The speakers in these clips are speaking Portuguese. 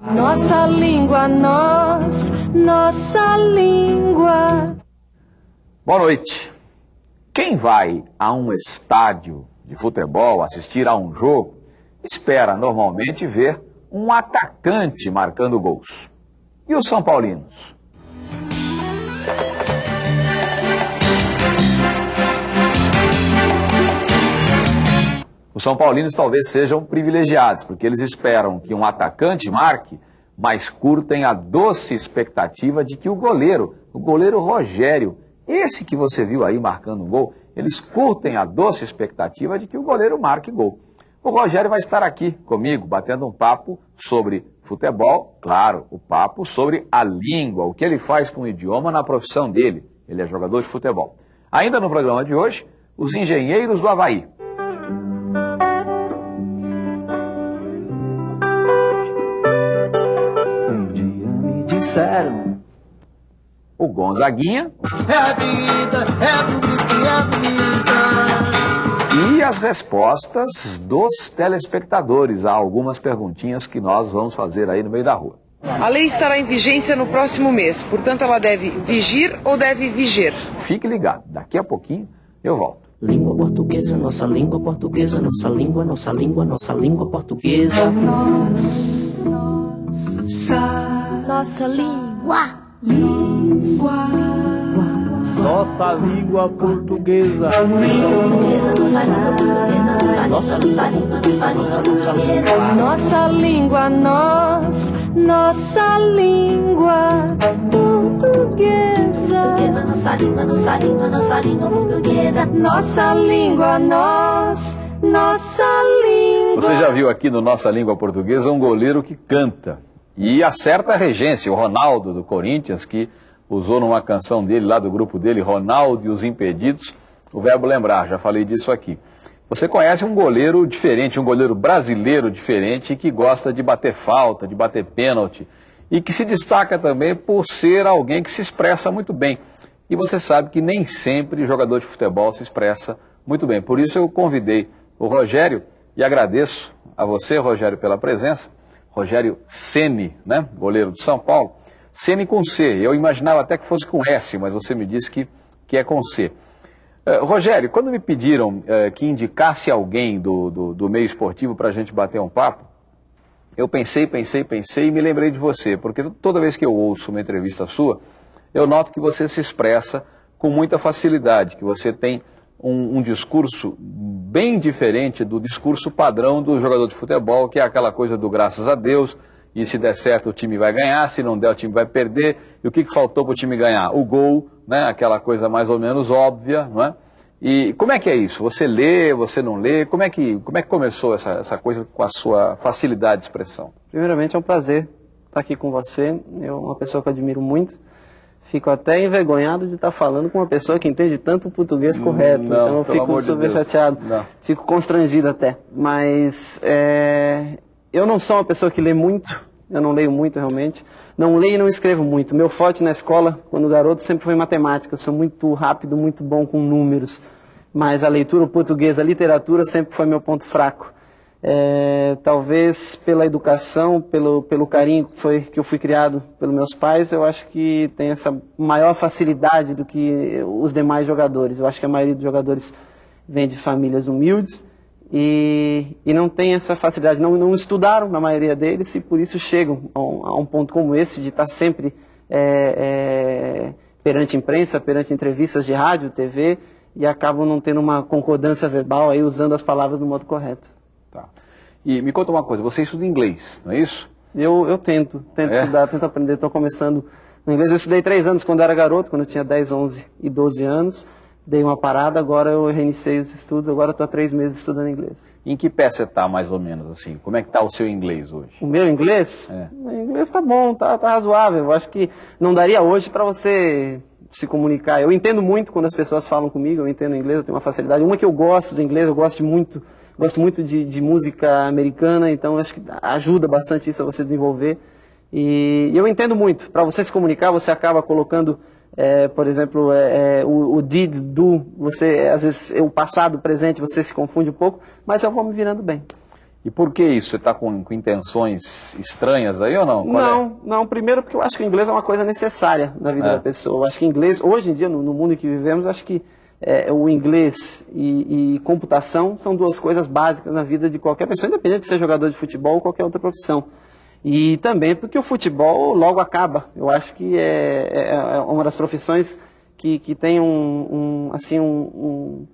Nossa língua, nós, nossa língua. Boa noite. Quem vai a um estádio de futebol assistir a um jogo espera normalmente ver um atacante marcando gols. E os São Paulinos? Os São Paulinos talvez sejam privilegiados, porque eles esperam que um atacante marque, mas curtem a doce expectativa de que o goleiro, o goleiro Rogério, esse que você viu aí marcando um gol, eles curtem a doce expectativa de que o goleiro marque gol. O Rogério vai estar aqui comigo, batendo um papo sobre futebol, claro, o papo sobre a língua, o que ele faz com o idioma na profissão dele. Ele é jogador de futebol. Ainda no programa de hoje, os engenheiros do Havaí. Disseram O Gonzaguinha É a vida, é bonita e é bonita e as respostas dos telespectadores a algumas perguntinhas que nós vamos fazer aí no meio da rua. A lei estará em vigência no próximo mês, portanto ela deve vigir ou deve viger? Fique ligado, daqui a pouquinho eu volto. Língua portuguesa, nossa língua portuguesa, nossa língua, nossa língua, nossa língua portuguesa. Nossa língua. Nossa língua portuguesa. Nossa língua portuguesa, nossa, nossa língua. Nossa língua, nós, nossa língua portuguesa. Nossa língua, nossa língua, nossa língua portuguesa. Nossa língua, nós, nossa língua. Você já viu aqui no Nossa Língua Portuguesa um goleiro que canta e acerta a regência, o Ronaldo do Corinthians, que usou numa canção dele, lá do grupo dele, Ronaldo e os Impedidos, o verbo lembrar, já falei disso aqui. Você conhece um goleiro diferente, um goleiro brasileiro diferente, que gosta de bater falta, de bater pênalti, e que se destaca também por ser alguém que se expressa muito bem. E você sabe que nem sempre jogador de futebol se expressa muito bem. Por isso eu convidei o Rogério e agradeço a você, Rogério, pela presença. Rogério Ceni, né, goleiro do São Paulo. Ceni com C. Eu imaginava até que fosse com S, mas você me disse que, que é com C. Eh, Rogério, quando me pediram eh, que indicasse alguém do, do, do meio esportivo para a gente bater um papo, eu pensei, pensei, pensei e me lembrei de você, porque toda vez que eu ouço uma entrevista sua, eu noto que você se expressa com muita facilidade, que você tem um, um discurso bem diferente do discurso padrão do jogador de futebol, que é aquela coisa do graças a Deus, e se der certo o time vai ganhar, se não der o time vai perder. E o que, que faltou para o time ganhar? O gol, né? aquela coisa mais ou menos óbvia, não é? E como é que é isso? Você lê, você não lê? Como é que, como é que começou essa, essa coisa com a sua facilidade de expressão? Primeiramente é um prazer estar aqui com você. Eu uma pessoa que eu admiro muito. Fico até envergonhado de estar falando com uma pessoa que entende tanto o português correto. não, então eu fico de super Deus. chateado. Não. Fico constrangido até. Mas é, eu não sou uma pessoa que lê muito. Eu não leio muito realmente. Não leio e não escrevo muito. Meu forte na escola, quando garoto, sempre foi matemática. Eu sou muito rápido, muito bom com números. Mas a leitura, o português, a literatura sempre foi meu ponto fraco. É, talvez pela educação, pelo, pelo carinho que, foi, que eu fui criado pelos meus pais, eu acho que tem essa maior facilidade do que os demais jogadores. Eu acho que a maioria dos jogadores vem de famílias humildes e, e não tem essa facilidade, não, não estudaram na maioria deles e por isso chegam a um, a um ponto como esse de estar sempre é, é, perante imprensa, perante entrevistas de rádio, TV e acabam não tendo uma concordância verbal aí usando as palavras do modo correto. E me conta uma coisa, você estuda inglês, não é isso? Eu, eu tento, tento É? estudar, tento aprender, estou começando no inglês. Eu estudei três anos quando era garoto, quando eu tinha 10, 11 e 12 anos. Dei uma parada, agora eu reiniciei os estudos, agora estou há três meses estudando inglês. Em que pé você está, mais ou menos, assim? Como é que está o seu inglês hoje? O meu inglês? É. O inglês tá bom, tá, tá razoável. Eu acho que não daria hoje para você se comunicar. Eu entendo muito quando as pessoas falam comigo, eu entendo inglês, eu tenho uma facilidade. Uma que eu gosto do inglês, eu gosto muito, gosto muito de, de música americana, então acho que ajuda bastante isso a você desenvolver. E, e eu entendo muito. Para você se comunicar, você acaba colocando, é, por exemplo, é, é, o, o did, do, você, às vezes, o passado, o presente, você se confunde um pouco, mas eu vou me virando bem. E por que isso? Você está com, com, intenções estranhas aí ou não? Qual não, é? não. Primeiro porque eu acho que o inglês é uma coisa necessária na vida é. da pessoa. Eu acho que inglês, hoje em dia, no, no mundo em que vivemos, acho que é, o inglês e, e, computação são duas coisas básicas na vida de qualquer pessoa, independente de ser jogador de futebol ou qualquer outra profissão. E também porque o futebol logo acaba. Eu acho que é, é, é uma das profissões que, que tem um, um assim, um, um,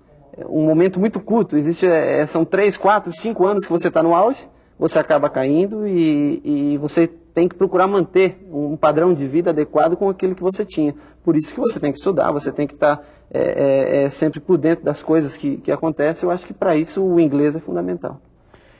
um, momento muito curto. Existe, é, são três, quatro, cinco anos que você está no auge, você acaba caindo e, e você tem que procurar manter um padrão de vida adequado com aquilo que você tinha. Por isso que você tem que estudar, você tem que estar tá, é, é, é, sempre por dentro das coisas que, que acontecem. Eu acho que para isso o inglês é fundamental.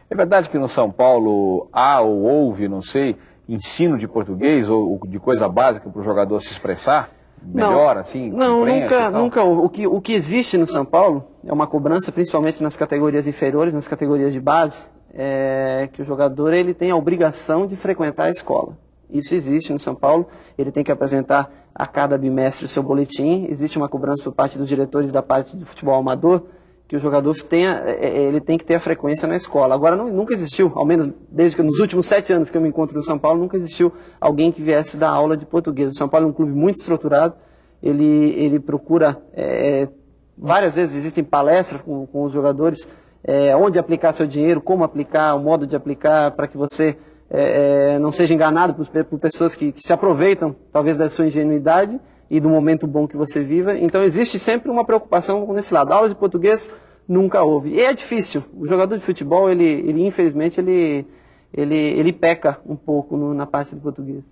É verdade que no São Paulo há ou houve, não sei, ensino de português ou de coisa básica para o jogador se expressar? Melhor, não, assim? Não, nunca, nunca. O que, o que existe no São Paulo é uma cobrança, principalmente nas categorias inferiores, nas categorias de base, é que o jogador ele tem a obrigação de frequentar a escola. Isso existe no São Paulo. Ele tem que apresentar a cada bimestre o seu boletim. Existe uma cobrança por parte dos diretores da parte do futebol amador que o jogador tenha, é, é, ele tem que ter a frequência na escola. Agora, não, nunca existiu, ao menos desde que nos últimos sete anos que eu me encontro no São Paulo, nunca existiu alguém que viesse dar aula de português. O São Paulo é um clube muito estruturado, ele, ele procura, é, várias vezes existem palestras com, com os jogadores, é, onde aplicar seu dinheiro, como aplicar, o modo de aplicar, para que você é, é, não seja enganado por, por pessoas que, que se aproveitam, talvez, da sua ingenuidade, e do momento bom que você viva. Então existe sempre uma preocupação nesse lado. Aulas de português nunca houve. E é difícil. O jogador de futebol, ele, ele infelizmente, ele, ele, ele peca um pouco no, na parte do português.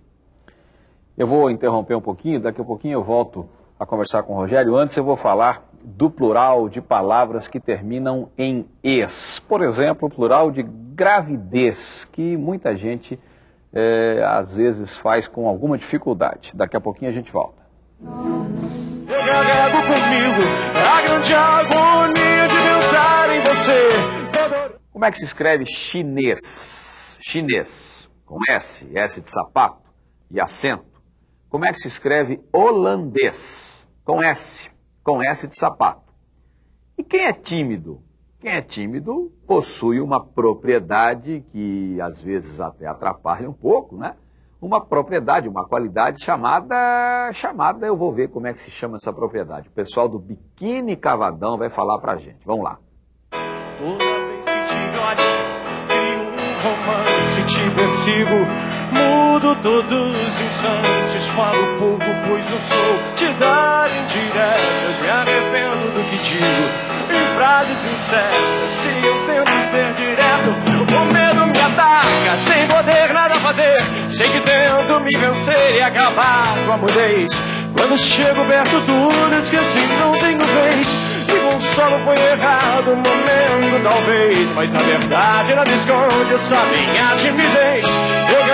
Eu vou interromper um pouquinho, daqui a pouquinho eu volto a conversar com o Rogério. Antes eu vou falar do plural de palavras que terminam em es. Por exemplo, o plural de gravidez, que muita gente é, às vezes faz com alguma dificuldade. Daqui a pouquinho a gente volta. Eu carrego comigo a grande agonia de pensar em você. Como é que se escreve chinês? Chinês, com S, S de sapato e acento. Como é que se escreve holandês? Com S, com S de sapato. E quem é tímido? Quem é tímido possui uma propriedade que às vezes até atrapalha um pouco, né? uma propriedade, uma qualidade chamada, chamada, eu vou ver como é que se chama essa propriedade. O pessoal do Biquíni Cavadão vai falar pra gente. Vamos lá. Toda vez que te olho, um romance, te persigo, mudo todos os instantes, falo pouco, pois não sou te dar indiretas, me arrependo do que digo em frases incertas. Se eu tento ser direto, o medo me ataca, sem poder nada fazer. Sei que tento me vencer e acabar com a mudez. Quando chego perto, tudo esqueci, não tenho vez. Errado, momento talvez. Mas na verdade esconde essa minha timidez. Eu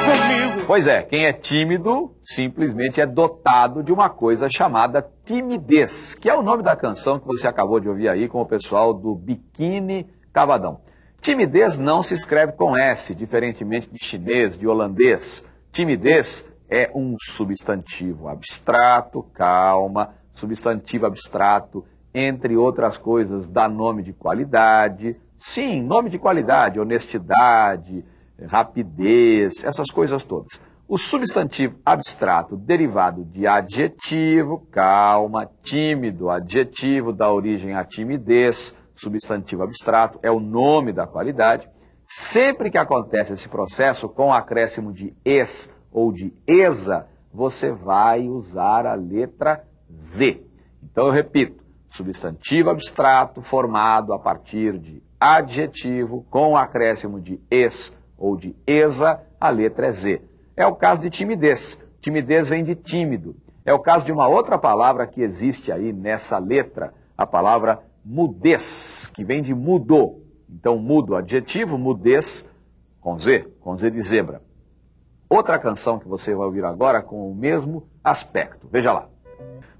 comigo. Pois é, quem é tímido simplesmente é dotado de uma coisa chamada timidez, que é o nome da canção que você acabou de ouvir aí com o pessoal do Biquíni Cavadão. Timidez não se escreve com S, diferentemente de chinês, de holandês. Timidez é um substantivo abstrato, calma, substantivo abstrato, entre outras coisas, dá nome de qualidade. Sim, nome de qualidade, honestidade, rapidez, essas coisas todas. O substantivo abstrato derivado de adjetivo, calma, tímido, adjetivo da origem à timidez, substantivo abstrato, é o nome da qualidade. Sempre que acontece esse processo com acréscimo de es ou de esa, você vai usar a letra Z. Então eu repito, substantivo abstrato formado a partir de adjetivo com acréscimo de es ou de esa, a letra é Z. É o caso de timidez. Timidez vem de tímido. É o caso de uma outra palavra que existe aí nessa letra, a palavra mudez, que vem de mudou. Então, mudo, adjetivo, mudez, com Z, com Z de zebra. Outra canção que você vai ouvir agora com o mesmo aspecto. Veja lá.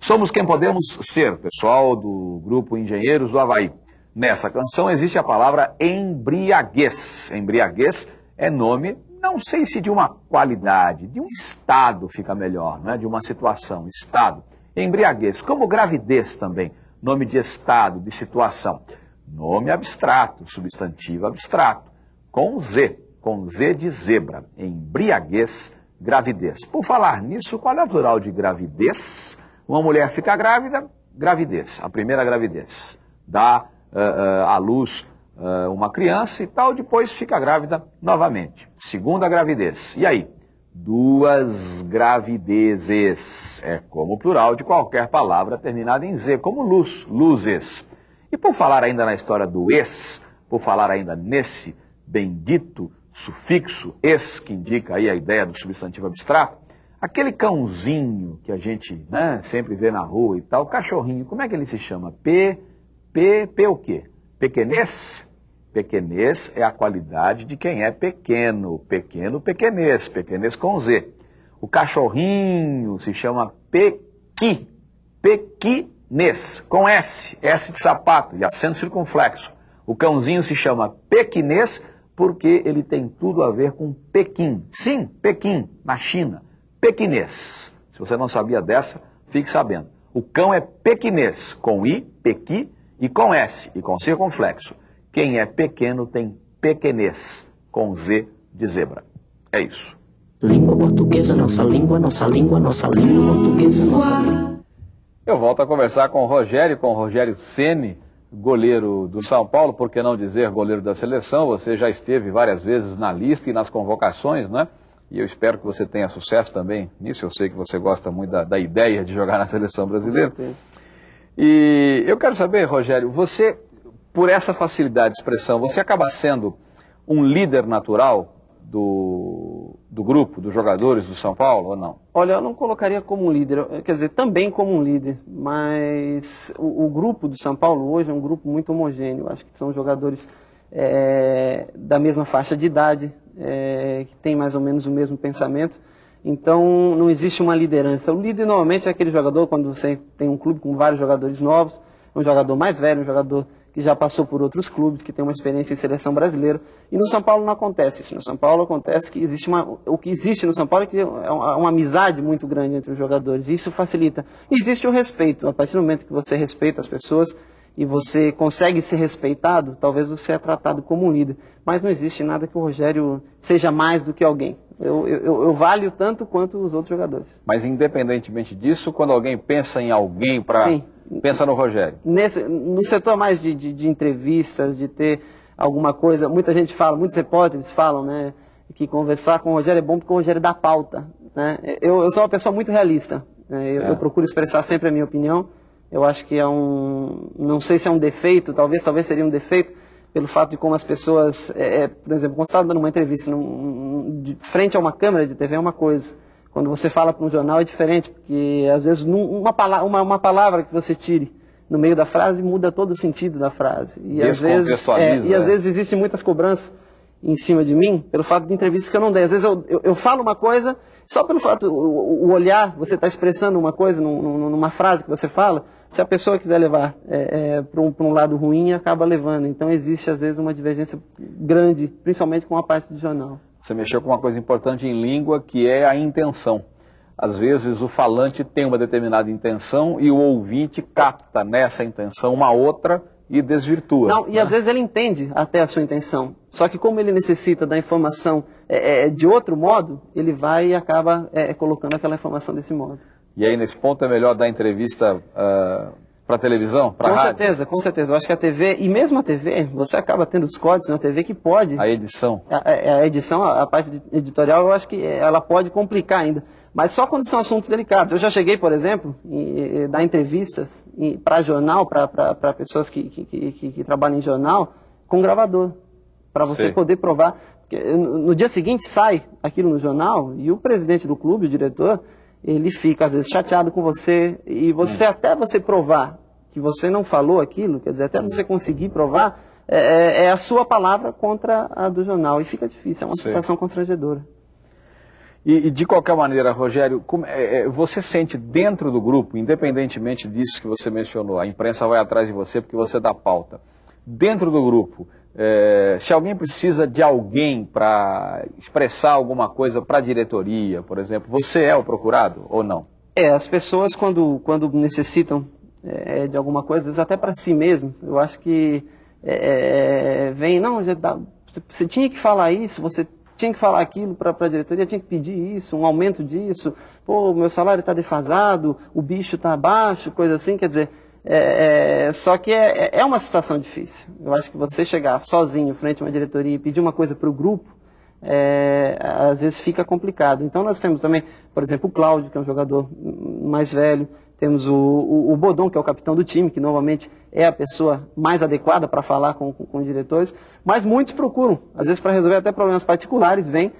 Somos quem podemos ser, pessoal do grupo Engenheiros do Havaí. Nessa canção existe a palavra embriaguez. Embriaguez é nome não sei se de uma qualidade, de um estado fica melhor, né? de uma situação, estado. Embriaguez, como gravidez também, nome de estado, de situação. Nome abstrato, substantivo abstrato. com Z, com Z de zebra, embriaguez, gravidez. Por falar nisso, qual é o plural de gravidez? Uma mulher fica grávida, gravidez, a primeira gravidez. Dá uh, uh, à luz uh, uma criança e tal, depois fica grávida novamente. Segunda gravidez. E aí? Duas gravidezes. É como o plural de qualquer palavra terminada em Z, como luz, luzes. E por falar ainda na história do ex, por falar ainda nesse bendito sufixo es, que indica aí a ideia do substantivo abstrato, aquele cãozinho que a gente né, sempre vê na rua e tal, cachorrinho, como é que ele se chama? P, P, P o quê? Pequenês? Pequenês é a qualidade de quem é pequeno, pequeno, pequenês, pequenês com Z. O cachorrinho se chama pequi, pequinês, com S, S de sapato e acento circunflexo. O cãozinho se chama pequinês porque ele tem tudo a ver com Pequim. Sim, Pequim, na China. Pequinês. Se você não sabia dessa, fique sabendo. O cão é pequinês, com I, pequi, e com S, e com circunflexo. Quem é pequeno tem pequenês, com Z de zebra. É isso. Língua portuguesa, nossa língua, nossa língua, nossa língua portuguesa, nossa língua. Eu volto a conversar com o Rogério, com o Rogério Ceni goleiro do São Paulo, por que não dizer goleiro da seleção? Você já esteve várias vezes na lista e nas convocações, né? E eu espero que você tenha sucesso também nisso. Eu sei que você gosta muito da, da ideia de jogar na seleção brasileira. E eu quero saber, Rogério, você, por essa facilidade de expressão, você acaba sendo um líder natural do, do grupo, dos jogadores do São Paulo ou não? Olha, eu não colocaria como um líder, quer dizer, também como um líder, mas o, o grupo do São Paulo hoje é um grupo muito homogêneo. Acho que são jogadores é, da mesma faixa de idade, é, que tem mais ou menos o mesmo pensamento. Então não existe uma liderança. O líder normalmente é aquele jogador, quando você tem um clube com vários jogadores novos, um jogador mais velho, um jogador que já passou por outros clubes, que tem uma experiência em seleção brasileira. E no São Paulo não acontece isso. No São Paulo acontece que existe uma. O que existe no São Paulo é que é uma, uma amizade muito grande entre os jogadores. E isso facilita. Existe o respeito. A partir do momento que você respeita as pessoas e você consegue ser respeitado, talvez você é tratado como um líder. Mas não existe nada que o Rogério seja mais do que alguém. Eu, eu, eu valho tanto quanto os outros jogadores. Mas independentemente disso, quando alguém pensa em alguém para Pensa no Rogério. Nesse, no setor mais de, de, de, entrevistas, de ter alguma coisa, muita gente fala, muitos repórteres falam, né, que conversar com o Rogério é bom porque o Rogério dá pauta. Né? Eu, eu sou uma pessoa muito realista. Né? Eu, é. eu, procuro expressar sempre a minha opinião. Eu acho que é um, não sei se é um defeito, talvez, talvez seria um defeito pelo fato de como as pessoas, é, é, por exemplo, quando você está dando uma entrevista num, de frente a uma câmera de TV é uma coisa. Quando você fala para um jornal é diferente, porque às vezes uma, palavra, uma, uma palavra que você tire no meio da frase muda todo o sentido da frase. E às vezes, é, e às vezes existem muitas cobranças em cima de mim pelo fato de entrevistas que eu não dei. Às vezes eu, eu, eu falo uma coisa só pelo fato, o, o olhar, você está expressando uma coisa num, numa frase que você fala, se a pessoa quiser levar é, é, para um, um, lado ruim, acaba levando. Então existe às vezes uma divergência grande, principalmente com a parte do jornal. Você mexeu com uma coisa importante em língua, que é a intenção. Às vezes o falante tem uma determinada intenção e o ouvinte capta nessa intenção uma outra e desvirtua. Não, e às vezes ele entende até a sua intenção. Só que como ele necessita da informação é, é, de outro modo, ele vai e acaba é, colocando aquela informação desse modo. E aí nesse ponto é melhor dar entrevista uh, para televisão? Com rádio? certeza, com certeza. Eu acho que a TV, e mesmo a TV, você acaba tendo os códigos na TV que pode. A edição. A, a, a edição, a, a, parte editorial, eu acho que ela pode complicar ainda. Mas só quando são assuntos delicados. Eu já cheguei, por exemplo, em, dar entrevistas para jornal, para pessoas que, que, que, que, trabalham em jornal, com gravador. Para você Sim. poder provar. No dia seguinte sai aquilo no jornal e o presidente do clube, o diretor, ele fica às vezes chateado com você e você hum. até você provar que você não falou aquilo, quer dizer, até você conseguir provar, é, é, é a sua palavra contra a do jornal e fica difícil, é uma Sim. situação constrangedora. E, e, de qualquer maneira, Rogério, como, é, é, você sente dentro do grupo, independentemente disso que você mencionou, a imprensa vai atrás de você porque você dá pauta. Dentro do grupo, é, se alguém precisa de alguém para expressar alguma coisa para a diretoria, por exemplo, você é o procurado ou não? É, as pessoas quando, quando necessitam é, de alguma coisa, às vezes até para si mesmos, eu acho que é, é, vem, não, já dá, Você, você tinha que falar isso, você tinha que falar aquilo para a diretoria, tinha que pedir isso, um aumento disso, pô, meu salário está defasado, o bicho está abaixo, coisa assim, quer dizer, é, é, só que é, é, é uma situação difícil. Eu acho que você chegar sozinho frente a uma diretoria e pedir uma coisa para o grupo, é, às vezes fica complicado. Então nós temos também, por exemplo, o Cláudio, que é um jogador mais velho, temos o, o, o Bodon, que é o capitão do time, que normalmente é a pessoa mais adequada para falar com, com, com, os diretores, mas muitos procuram, às vezes para resolver até problemas particulares, vêm,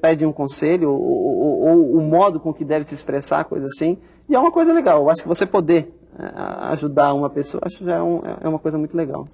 pedem um conselho, ou, ou, ou, o modo com que deve se expressar, coisa assim, e é uma coisa legal. Eu acho que você poder é, ajudar uma pessoa, acho que já é, um, é uma coisa muito legal.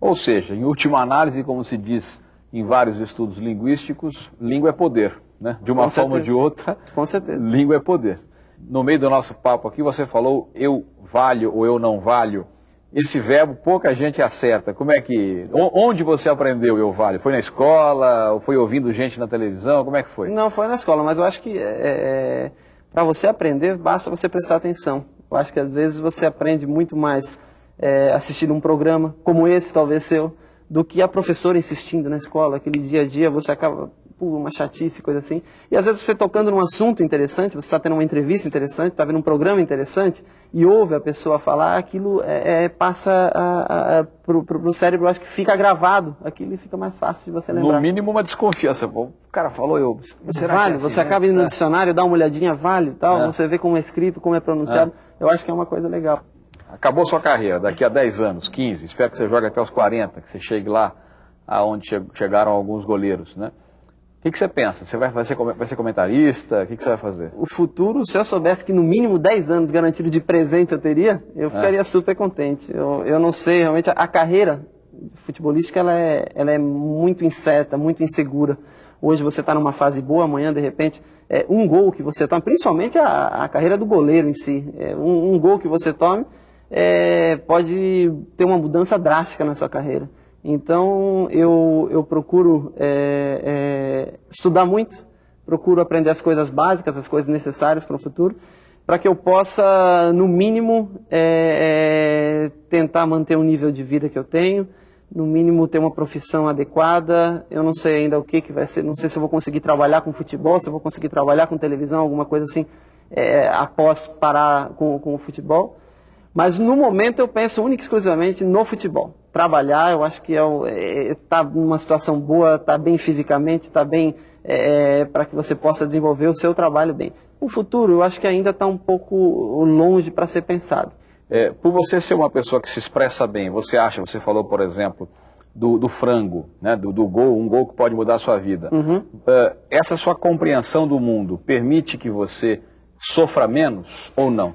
Ou seja, em última análise, como se diz em vários estudos linguísticos, língua é poder. Né? De uma Com forma ou de outra, Com certeza. língua é poder no meio do nosso papo aqui, você falou eu valho ou eu não valho. Esse verbo pouca gente acerta. Como é que. Onde você aprendeu eu valho? Foi na escola? Ou foi ouvindo gente na televisão? Como é que foi? Não, foi na escola, mas eu acho que é, é para você aprender, basta você prestar atenção. Eu acho que às vezes você aprende muito mais é, assistindo um programa, como esse, talvez seu, do que a professora insistindo na escola. Aquele dia a dia você acaba uma chatice, coisa assim. E às vezes você tocando num assunto interessante, você está tendo uma entrevista interessante, está vendo um programa interessante, e ouve a pessoa falar, aquilo é, é, passa para o cérebro, acho que fica gravado, aquilo fica mais fácil de você lembrar. No mínimo uma desconfiança. O cara falou, eu. Será vale, é assim, você né? acaba indo no é. dicionário, dá uma olhadinha, vale tal, é. você vê como é escrito, como é pronunciado. É. Eu acho que é uma coisa legal. Acabou sua carreira, daqui a 10 anos, 15, espero que você jogue até os 40, que você chegue lá aonde chegaram alguns goleiros, né? O que, que, você pensa? Você vai, ser, vai ser comentarista? O que, que, você vai fazer? O futuro, se eu soubesse que no mínimo 10 anos garantido de presente eu teria, eu é. ficaria é. super contente. Eu, eu não sei, realmente, a, a carreira futebolística ela é, ela é muito incerta, muito insegura. Hoje você está numa fase boa, amanhã, de repente, é, um gol que você toma, principalmente a, a carreira do goleiro em si, é, um, um, gol que você tome é, pode ter uma mudança drástica na sua carreira. Então eu, eu procuro é, é, estudar muito, procuro aprender as coisas básicas, as coisas necessárias para o futuro, para que eu possa, no mínimo, é, é, tentar manter o nível de vida que eu tenho, no mínimo ter uma profissão adequada. Eu não sei ainda o que, que vai ser, não sei se eu vou conseguir trabalhar com futebol, se eu vou conseguir trabalhar com televisão, alguma coisa assim, é, após parar com, com o futebol. Mas no momento eu penso única e exclusivamente no futebol. Trabalhar, eu acho que é, é tá numa situação boa, está bem fisicamente, está bem é, é para que você possa desenvolver o seu trabalho bem. O futuro, eu acho que ainda está um pouco longe para ser pensado. É, por você ser uma pessoa que se expressa bem, você acha, você falou, por exemplo, do, do frango, né, do, do, gol, um gol que pode mudar a sua vida. Uhum. Uh, essa sua compreensão do mundo permite que você sofra menos ou não?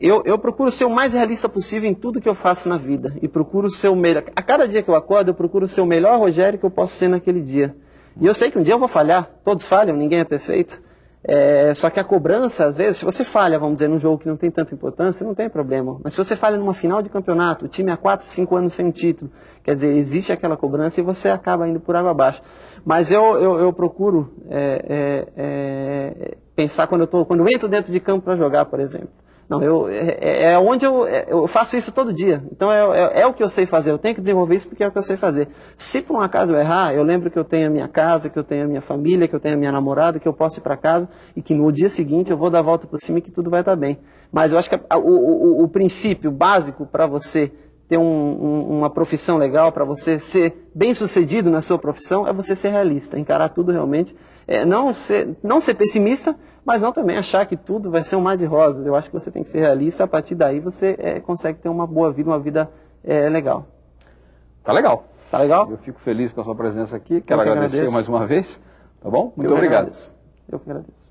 Eu, eu procuro ser o mais realista possível em tudo que eu faço na vida. E procuro ser o melhor. A cada dia que eu acordo, eu procuro ser o melhor Rogério que eu posso ser naquele dia. E eu sei que um dia eu vou falhar. Todos falham, ninguém é perfeito. É, só que a cobrança, às vezes, se você falha, vamos dizer, num jogo que não tem tanta importância, não tem problema. Mas se você falha numa final de campeonato, o time há 4, 5 anos sem um título, quer dizer, existe aquela cobrança e você acaba indo por água abaixo. Mas eu, eu, eu procuro é, é, é pensar quando eu, tô, quando eu entro dentro de campo para jogar, por exemplo. Não, eu, é, é, é onde eu, é, eu faço isso todo dia. Então é, é, é, o que eu sei fazer. Eu tenho que desenvolver isso porque é o que eu sei fazer. Se por um acaso eu errar, eu lembro que eu tenho a minha casa, que eu tenho a minha família, que eu tenho a minha namorada, que eu posso ir para casa e que no dia seguinte eu vou dar a volta por cima e que tudo vai estar bem. Mas eu acho que a, o, o, o princípio básico para você ter um, um, uma profissão legal, para você ser bem sucedido na sua profissão, é você ser realista, encarar tudo realmente. É, não, ser, não ser pessimista, mas não também achar que tudo vai ser um mar de rosas. Eu acho que você tem que ser realista, a partir daí você é, consegue ter uma boa vida, uma vida é, legal. Tá legal. Tá legal? Eu fico feliz com a sua presença aqui, quero que agradecer agradeço. mais uma vez. Tá bom? Muito Eu obrigado. Agradeço. Eu que agradeço.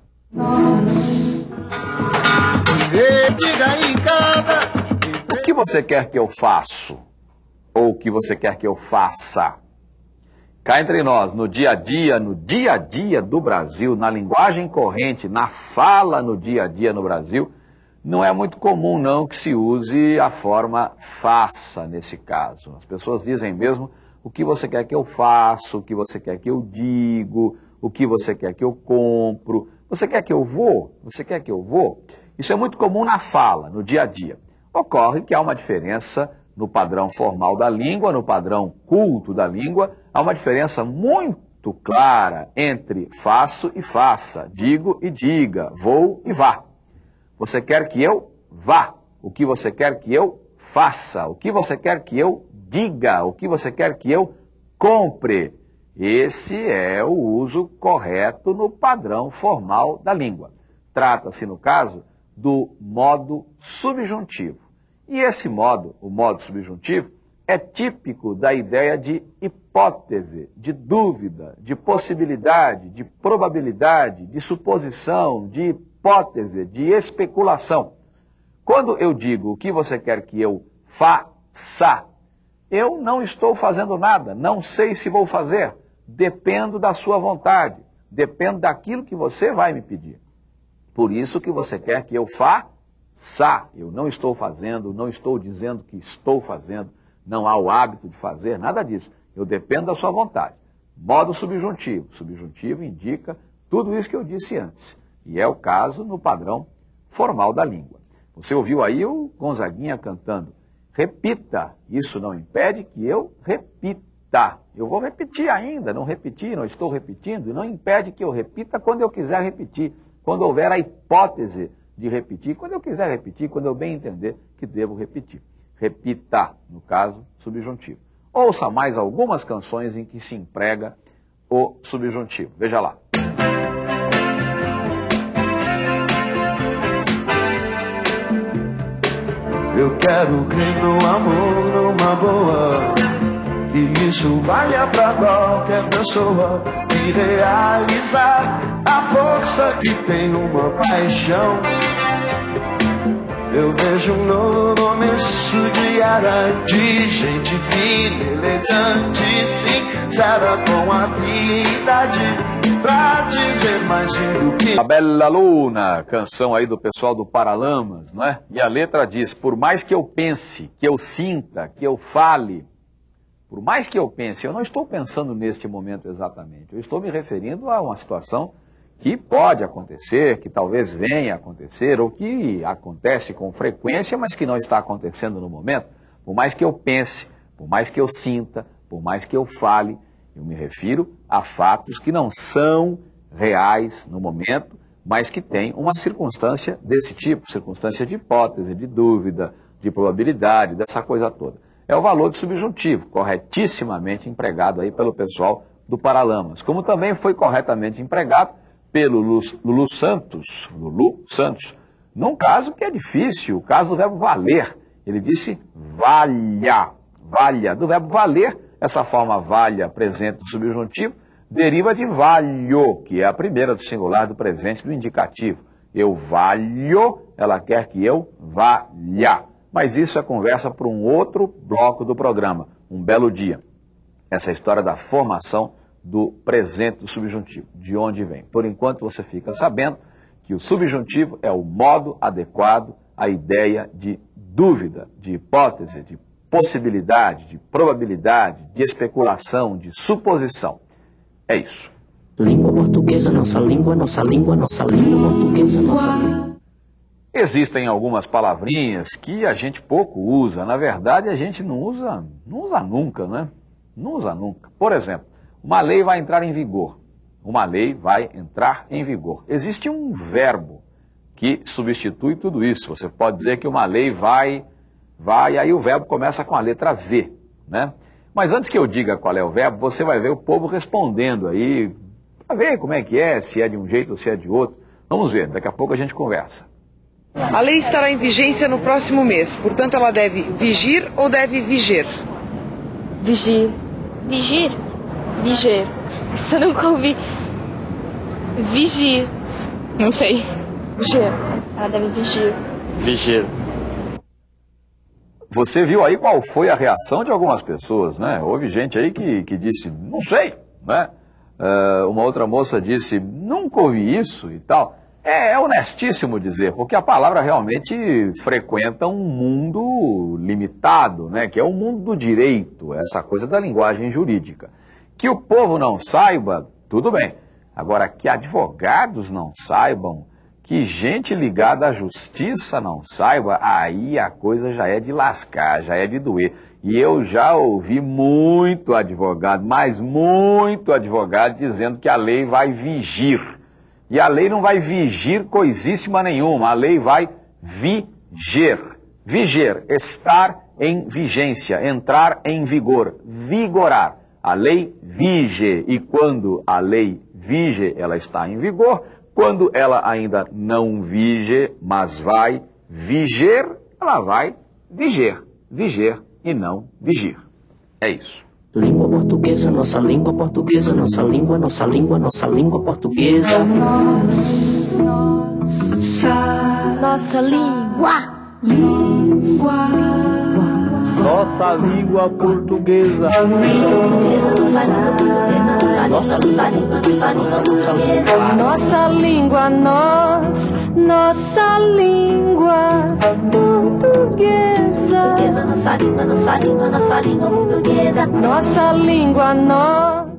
O que você quer que eu faça? Ou o que você quer que eu faça? Cá entre nós, no dia a dia, no dia a dia do Brasil, na linguagem corrente, na fala no dia a dia no Brasil, não é muito comum não que se use a forma faça nesse caso. As pessoas dizem mesmo o que você quer que eu faça, o que você quer que eu digo, o que você quer que eu compro, você quer que eu vou, você quer que eu vou. Isso é muito comum na fala, no dia a dia. Ocorre que há uma diferença no padrão formal da língua, no padrão culto da língua, há uma diferença muito clara entre faço e faça, digo e diga, vou e vá. Você quer que eu vá? O que você quer que eu faça? O que você quer que eu diga? O que você quer que eu compre? Esse é o uso correto no padrão formal da língua. Trata-se, no caso, do modo subjuntivo. E esse modo, o modo subjuntivo, é típico da ideia de hipótese, de dúvida, de possibilidade, de probabilidade, de suposição, de hipótese, de especulação. Quando eu digo o que você quer que eu faça, eu não estou fazendo nada, não sei se vou fazer, dependo da sua vontade, dependo daquilo que você vai me pedir. Por isso que você quer que eu faça. Eu não estou fazendo, não estou dizendo que estou fazendo, não há o hábito de fazer, nada disso. Eu dependo da sua vontade. Modo subjuntivo. Subjuntivo indica tudo isso que eu disse antes. E é o caso no padrão formal da língua. Você ouviu aí o Gonzaguinha cantando. Repita. Isso não impede que eu repita. Eu vou repetir ainda, não repeti, não estou repetindo, não impede que eu repita quando eu quiser repetir quando houver a hipótese de repetir, quando eu quiser repetir, quando eu bem entender que devo repetir. Repita, no caso, subjuntivo. Ouça mais algumas canções em que se emprega o subjuntivo. Veja lá. Eu quero crer no amor, numa boa. Que isso valha pra qualquer pessoa e realizar a força que tem uma paixão. Eu vejo um novo começo de era de gente fina, elegante, sincera com habilidade pra dizer mais do que. A Bela Luna, canção aí do pessoal do Paralamas, não é? E a letra diz: Por mais que eu pense, que eu sinta, que eu fale, por mais que eu pense, eu não estou pensando neste momento exatamente, eu estou me referindo a uma situação que pode acontecer, que talvez venha a acontecer, ou que acontece com frequência, mas que não está acontecendo no momento. Por mais que eu pense, por mais que eu sinta, por mais que eu fale, eu me refiro a fatos que não são reais no momento, mas que têm uma circunstância desse tipo, circunstância de hipótese, de dúvida, de probabilidade, dessa coisa toda. É o valor de subjuntivo, corretissimamente empregado aí pelo pessoal do Paralamas, como também foi corretamente empregado pelo Lulu Santos, Lulu Santos, num caso que é difícil, o caso do verbo valer. Ele disse valha, valha. Do verbo valer, essa forma valha presente no subjuntivo, deriva de valho, que é a primeira do singular do presente do indicativo. Eu valho, ela quer que eu valha. Mas isso é conversa para um outro bloco do programa, um belo dia. Essa história da formação do presente do subjuntivo, de onde vem. Por enquanto você fica sabendo que o subjuntivo é o modo adequado à ideia de dúvida, de hipótese, de possibilidade, de probabilidade, de especulação, de suposição. É isso. Língua portuguesa, nossa língua, nossa língua, nossa língua portuguesa, nossa língua. Existem algumas palavrinhas que a gente pouco usa. Na verdade, a gente não usa, não usa nunca, né? Não usa nunca. Por exemplo, uma lei vai entrar em vigor. Uma lei vai entrar em vigor. Existe um verbo que substitui tudo isso. Você pode dizer que uma lei vai, vai, aí o verbo começa com a letra V, né? Mas antes que eu diga qual é o verbo, você vai ver o povo respondendo aí, para ver como é que é, se é de um jeito ou se é de outro. Vamos ver, daqui a pouco a gente conversa. A lei estará em vigência no próximo mês, portanto ela deve vigir ou deve viger? Vigir. Vigir? Viger. Você nunca ouvi. Vigir. Não sei. Vigir. Ela deve vigir. Vigir. Você viu aí qual foi a reação de algumas pessoas, né? Houve gente aí que, que disse, não sei, né? Uh, uma outra moça disse, nunca ouvi isso e tal. É, é, honestíssimo dizer, porque a palavra realmente frequenta um mundo limitado, né? Que é o mundo do direito, essa coisa da linguagem jurídica. Que o povo não saiba, tudo bem. Agora, que advogados não saibam, que gente ligada à justiça não saiba, aí a coisa já é de lascar, já é de doer. E eu já ouvi muito advogado, mas muito advogado, dizendo que a lei vai vigir. E a lei não vai vigir coisíssima nenhuma, a lei vai viger. Viger, estar em vigência, entrar em vigor, vigorar. A lei vige, e quando a lei vige, ela está em vigor. Quando ela ainda não vige, mas vai viger, ela vai viger, viger e não vigir. É isso. Língua portuguesa, nossa língua portuguesa, nossa língua, nossa língua, nossa língua portuguesa. Nossa língua. Nossa língua portuguesa. Nossa língua portuguesa, nossa, nossa língua. Nossa língua, nós, nossa língua portuguesa. Nossa língua, nossa língua, nossa língua portuguesa. Nossa língua, nós.